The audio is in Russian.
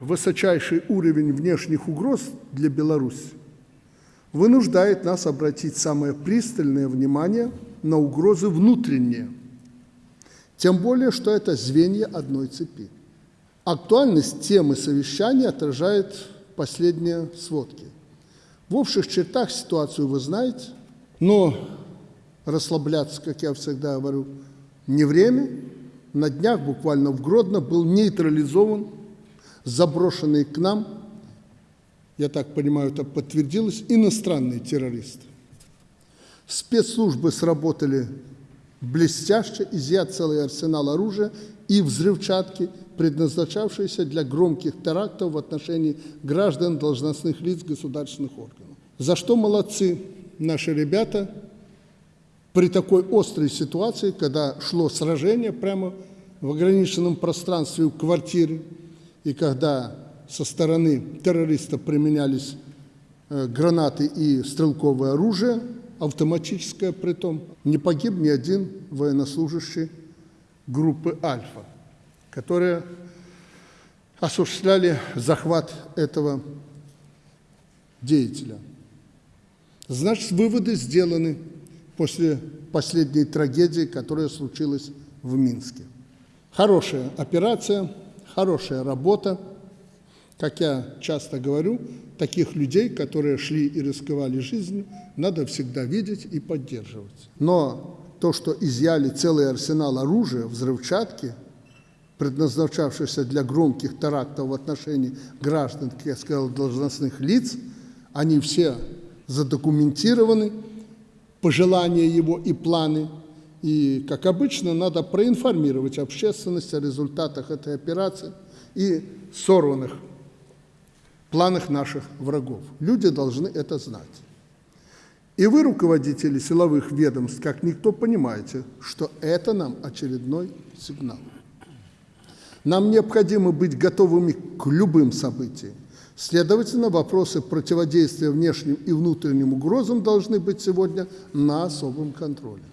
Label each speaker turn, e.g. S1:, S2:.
S1: Высочайший уровень внешних угроз для Беларуси вынуждает нас обратить самое пристальное внимание на угрозы внутренние, тем более, что это звенья одной цепи. Актуальность темы совещания отражает последние сводки. В общих чертах ситуацию вы знаете, но расслабляться, как я всегда говорю, не время. На днях буквально в Гродно был нейтрализован заброшенный к нам, я так понимаю, это подтвердилось, иностранный террорист. Спецслужбы сработали блестяще, изъят целый арсенал оружия и взрывчатки, предназначавшиеся для громких терактов в отношении граждан, должностных лиц государственных органов. За что молодцы наши ребята при такой острой ситуации, когда шло сражение прямо в ограниченном пространстве в квартире, и когда со стороны террористов применялись э, гранаты и стрелковое оружие, автоматическое при том, не погиб ни один военнослужащий группы «Альфа», которые осуществляли захват этого деятеля. Значит, выводы сделаны после последней трагедии, которая случилась в Минске. Хорошая операция – хорошая работа. Как я часто говорю, таких людей, которые шли и рисковали жизнью, надо всегда видеть и поддерживать. Но то, что изъяли целый арсенал оружия, взрывчатки, предназначавшихся для громких терактов в отношении граждан, как я сказал, должностных лиц, они все задокументированы, пожелания его и планы – и, как обычно, надо проинформировать общественность о результатах этой операции и сорванных планах наших врагов. Люди должны это знать. И вы, руководители силовых ведомств, как никто понимаете, что это нам очередной сигнал. Нам необходимо быть готовыми к любым событиям. Следовательно, вопросы противодействия внешним и внутренним угрозам должны быть сегодня на особом контроле.